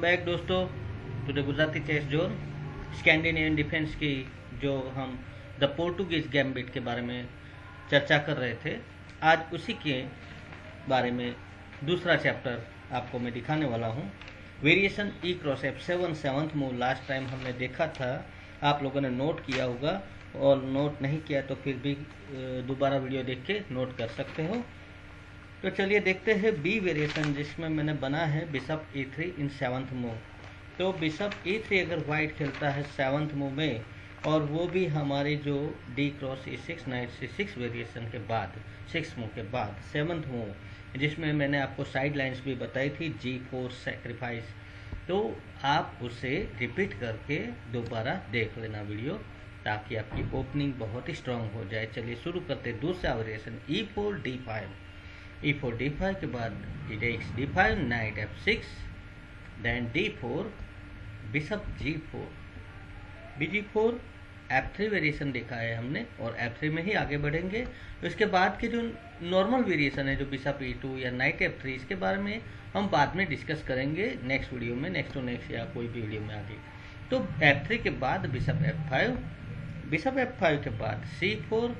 Back दोस्तों to the Gujarati chess zone Scandinavian defence की जो हम द पोर्टुगीज गैम्बिट के बारे में चर्चा कर रहे थे, आज उसी के बारे में दूसरा चैप्टर आपको मैं दिखाने वाला हूँ। Variation E cross F seven seventh move last time हमने देखा था, आप लोगों ने नोट किया होगा, और नोट नहीं किया तो फिर भी दोबारा वीडियो देख के नोट कर सकते हो। तो चलिए देखते हैं बी वेरिएशन जिसमें मैंने बना है bishop E three in seventh move तो बिशप ए थ्री अगर वाइट खेलता है सेवन्थ मूव में, और वो भी हमारी जो D cross E six knight C six variation के बाद सिक्स मूव के बाद सेवन्थ मूव जिसमें मैंने आपको साइड लाइन्स भी बताई थी जी फोर सेक्रीफाइस तो आप उसे रिपीट करके दोबारा देख लेना वीडियो ताकि आपकी ओपनिंग बहुत ही स्ट्रांग हो जाए। चलिए शुरू करते दूसरा variation E four D five e four D five के बाद takes D five knight F six then D four bishop G four B G four F three variation देखा है हमने और एफ़ थ्री में ही आगे बढ़ेंगे। तो इसके बाद के जो नॉर्मल वेरिएशन है, जो बिशप ई टू या नाइट एफ़ थ्री इसके बारे में हम बाद में डिस्कस करेंगे नेक्स्ट वीडियो में नेक्स्ट टू नेक्स्ट या कोई भी वीडियो में आगे। तो एफ़ थ्री के बाद bishop F five bishop F five के बाद सी फोर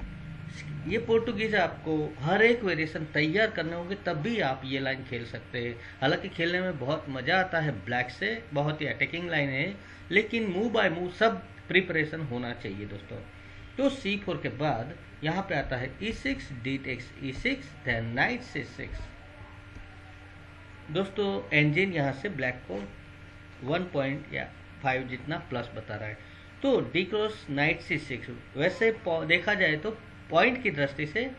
ये पोर्टुगीज आपको हर एक वेरिएशन तैयार करने होंगे तब भी आप ये लाइन खेल सकते हैं। हालाँकि खेलने में बहुत मज़ा आता है ब्लैक से बहुत ही अटैकिंग लाइन है, लेकिन मूव बाय मूव सब प्रिपरेशन होना चाहिए दोस्तों। तो सी फोर के बाद यहाँ पे आता है E six D takes E six then knight C six दोस्तों इंजिन यहाँ से ब्लैक को वन पॉइंट या फाइव जितना प्लस बता रहा है। तो D cross knight C six वैसे देखा जाए तो पॉइंट की दृष्टि से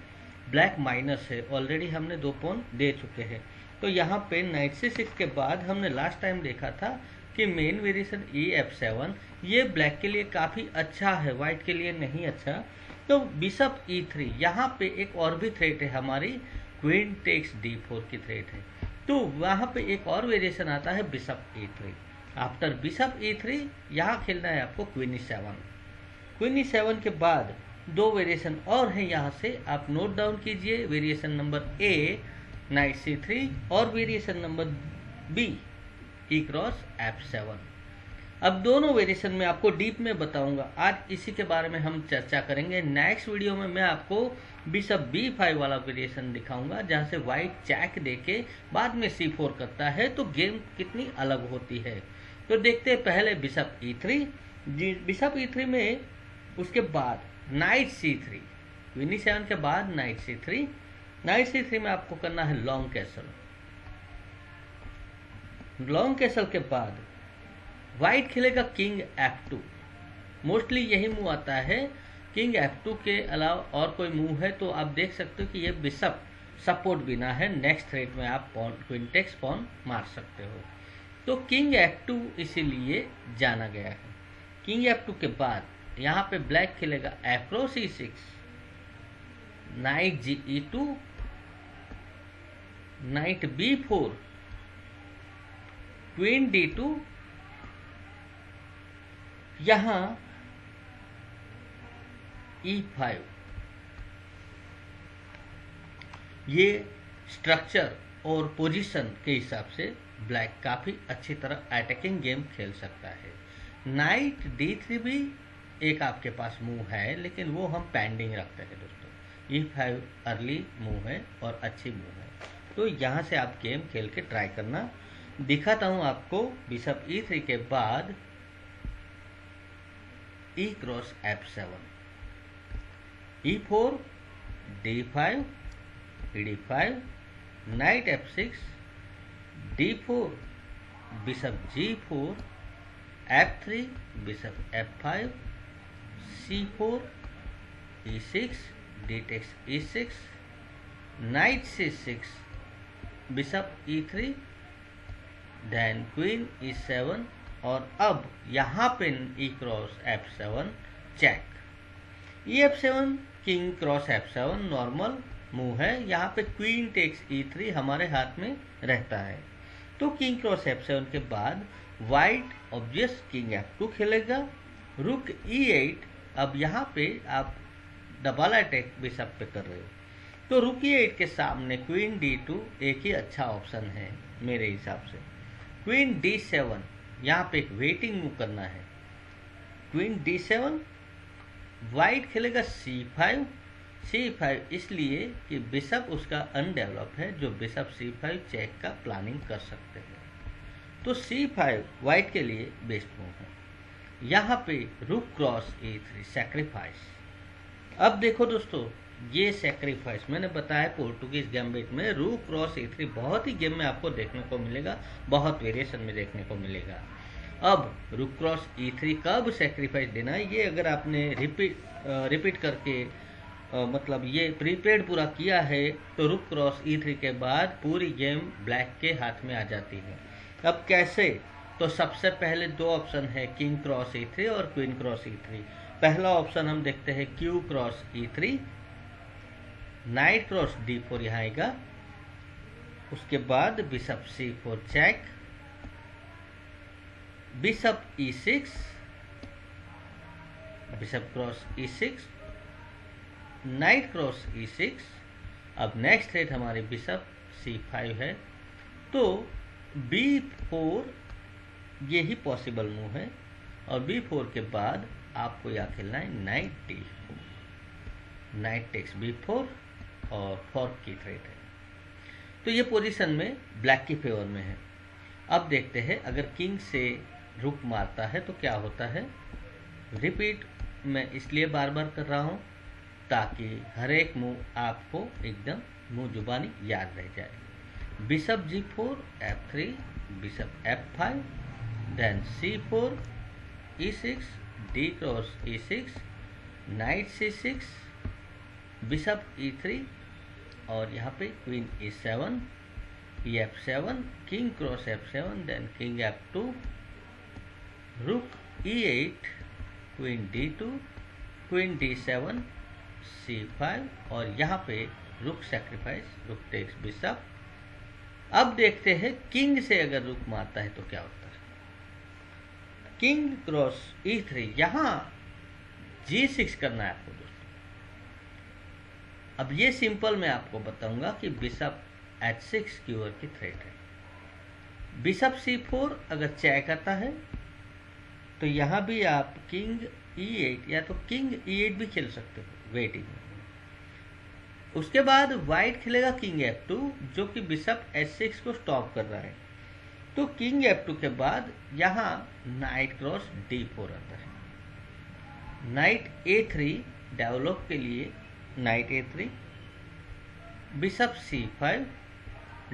ब्लैक माइनस है. ऑलरेडी हमने दो पॉइंट दे चुके हैं. तो यहाँ पे नाइट सी सिक्स के बाद हमने लास्ट टाइम देखा था कि main variation E F seven ये ब्लैक के लिए काफ़ी अच्छा है वाइट के लिए नहीं अच्छा. तो बिशप ई थ्री यहाँ पे एक और भी थ्रेट है हमारी क्वीन टेक्स डी फोर की थ्रेट है. तो वहाँ पे एक और वेरिएशन आता है bishop E three after bishop E three यहाँ खेलना है आपको क्वीन सेवन क्वीन सेवन के बाद दो वेरिएशन और हैं यहाँ से। आप नोट डाउन कीजिए variation number A knight C three और variation number B E cross F seven अब दोनों वेरिएशन में आपको डीप में बताऊँगा। आज इसी के बारे में हम चर्चा करेंगे। नेक्स्ट वीडियो में मैं आपको बिशप बी फाइव वाला वेरिएशन दिखाऊँगा, जहाँ से वाइट चैक देके बाद में सी फोर करता है तो गेम कितनी अलग होती है। तो देखते हैं पहले bishop E three bishop E three में उसके बाद नाइट सी थ्री। विनी सेवन के बाद knight C three. Knight C three में आपको करना है लॉन्ग कैसल। लॉन्ग कैसल के बाद व्हाइट खेलेगा किंग एफ़ टू। मोस्टली यही मूव आता है। किंग एफ़ टू के अलावा और कोई मूव है तो आप देख सकते हो कि ये बिशप सपोर्ट बिना है। नेक्स्ट थ्रेड में आप पॉन क्विंटेक्स पॉन मार सकते हो। तो किंग एफ़ टू इसीलिए जाना गया है। किंग एफ़ टू के बाद यहाँ पे ब्लैक खेलेगा appro C six knight G E two knight B four queen D two यहाँ ई फाइव ये स्ट्रक्चर और पोजीशन के हिसाब से ब्लैक काफ़ी अच्छी तरह अटैकिंग गेम खेल सकता है। नाइट डी थ्री भी एक आपके पास मूव है, लेकिन वो हम पेंडिंग रखते हैं दोस्तों। ई फाइव अर्ली मूव है और अच्छी मूव है। तो यहाँ से आप गेम खेल के ट्राई करना। दिखाता हूँ आपको बिशप ई थ्री के बाद E cross F seven E four D five D five knight F six D four bishop G four F three bishop F five c4 e6 d takes e6 knight c6 bishop e3 then queen e7 और अब यहाँ पे e cross f7 check e f7 king cross f7 normal move है। यहाँ पे queen takes e3 हमारे हाथ में रहता है। तो किंग क्रॉस f7 के बाद वाइट ऑब्वियस किंग f2 खेलेगा। रुक e8 अब यहाँ पे आप डबल अटैक बिशप पे कर रहे हो। तो रुकी एट के सामने। क्वीन डी टू एक ही अच्छा ऑप्शन है मेरे हिसाब से। क्वीन डी सेवन यहाँ पे एक वेटिंग मूव करना है। क्वीन डी सेवन वाइट खेलेगा सी फाइव सी फाइव इसलिए कि बिशप उसका अनडेवलप है, जो बिशप सी फाइव चेक का प्लानिंग कर सकते हैं। तो सी फाइव वाइट के लिए बेस्ट मूव है। यहाँ पे रुक क्रॉस ए थ्री सेक्रीफाइस अब देखो दोस्तों ये सेक्रीफाइस मैंने बताया पोर्टुगीज गैम्बिट में रू क्रॉस ए थ्री बहुत ही गेम में आपको देखने को मिलेगा बहुत वेरिएशन में देखने को मिलेगा। अब रुक क्रॉस ई थ्री कब सेक्रीफाइस देना है ये अगर आपने रिपीट रिपीट करके आ, मतलब ये प्रीपेड पूरा किया है तो रुक क्रॉस ई थ्री के बाद पूरी गेम ब्लैक के हाथ में आ जाती है। अब कैसे तो सबसे पहले दो ऑप्शन है, किंग क्रॉस ई थ्री और क्वीन क्रॉस ई थ्री पहला ऑप्शन हम देखते हैं Q cross E three knight cross D four यहाँ आएगा, उसके बाद bishop C four check bishop E six bishop cross E six knight cross E six अब नेक्स्ट रेट हमारे बिशप सी फाइव है। तो बी फोर ये ही पॉसिबल मूव है। और बी फोर के बाद आपको यहाँ खेलना है knight four knight takes B four और फोर्क की थ्रेट है। तो ये पोजीशन में ब्लैक की फेवर में है। अब देखते हैं, अगर किंग से रुक मारता है तो क्या होता है? रिपीट मैं इसलिए बार बार कर रहा हूँ ताकि हर एक मूव आपको एकदम मुँह जुबानी याद रह जाए। Bishop g4 f3 F f5 then c4 e6 d cross e6 knight c6 bishop e3 और यहाँ पे queen e7 e7 king cross f7 then king f2 rook e8 queen d2 queen d7 c5 और यहाँ पे रुक sacrifice rook takes bishop अब देखते हैं किंग से अगर रुक मारता है तो क्या होता है? किंग क्रॉस ई थ्री यहाँ जी सिक्स करना है आपको दोस्तों। अब ये सिंपल मैं आपको बताऊँगा कि बिशप एच सिक्स की ओर की थ्रेट है। बिशप सी फोर अगर चेक आता है तो यहाँ भी आप किंग ई एट या तो किंग ई एट भी खेल सकते हो वेटिंग उसके बाद वाइट खेलेगा किंग एफ़ टू जो कि बिशप एच सिक्स को स्टॉप कर रहा है। तो किंग एफ़ टू के बाद यहाँ नाइट क्रॉस डी फोर आता है। नाइट ए थ्री डेवलप के लिए knight A three, bishop C five,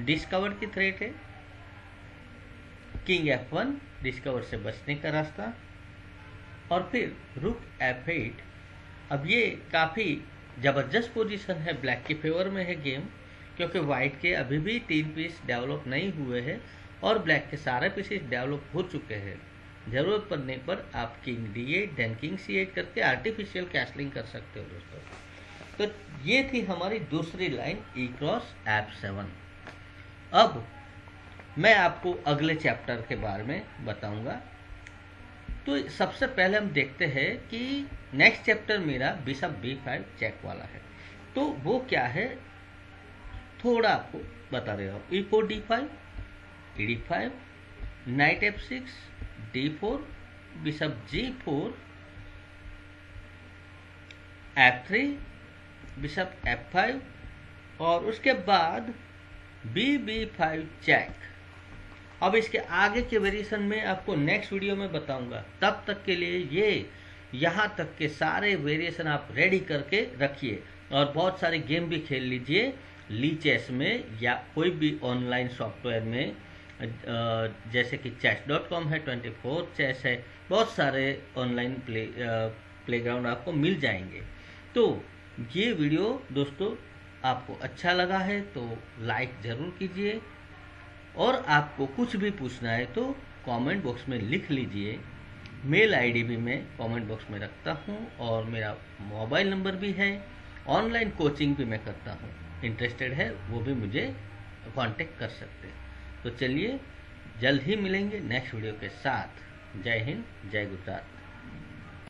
discover की थ्रेट है। किंग एफ़ वन, डिस्कवर से बचने का रास्ता। और फिर रुक एफ़ एट। अब ये काफ़ी ज़बरदस्त पोजीशन है, ब्लैक के फेवर में है गेम, क्योंकि वाइट के अभी भी तीन पीस डेवलप नहीं हुए हैं। और ब्लैक के सारे पीसेस डेवलप हो चुके हैं। ज़रूरत पड़ने पर आप king D eight then king C eight करके आर्टिफिशियल कैसलिंग कर सकते हो दोस्तों। तो ये थी हमारी दूसरी line E cross F seven अब मैं आपको अगले चैप्टर के बारे में बताऊँगा। तो सबसे पहले हम देखते हैं कि नेक्स्ट चैप्टर मेरा बिशप बी फाइव चेक वाला है। तो वो क्या है? थोड़ा आपको बता रहे हो। E four D five E D five knight F six D four bishop G four F three bishop F five और उसके बाद बी बी फाइव चेक अब इसके आगे के वेरिएशन में आपको नेक्स्ट वीडियो में बताऊँगा। तब तक के लिए ये, यहाँ तक के सारे वेरिएशन आप रेडी करके रखिए। और बहुत सारे गेम भी खेल लीजिए ली चेस में या कोई भी ऑनलाइन सॉफ्टवेयर में। जैसे कि चेस डॉट कॉम है ट्वेंटी फोर चेस है, बहुत सारे ऑनलाइन प्ले प्लेग्राउंड आपको मिल जाएँगे। तो ये वीडियो दोस्तों आपको अच्छा लगा है तो लाइक ज़रूर कीजिए। और आपको कुछ भी पूछना है तो कमेंट बॉक्स में लिख लीजिए। मेल आईडी भी मैं कमेंट बॉक्स में रखता हूँ और मेरा मोबाइल नंबर भी है। ऑनलाइन कोचिंग भी मैं करता हूँ। इंटरेस्टेड है, वो भी मुझे कांटेक्ट कर सकते हैं। तो चलिए जल्द ही मिलेंगे नेक्स्ट वीडियो के साथ। जय हिंद जय गुजरात।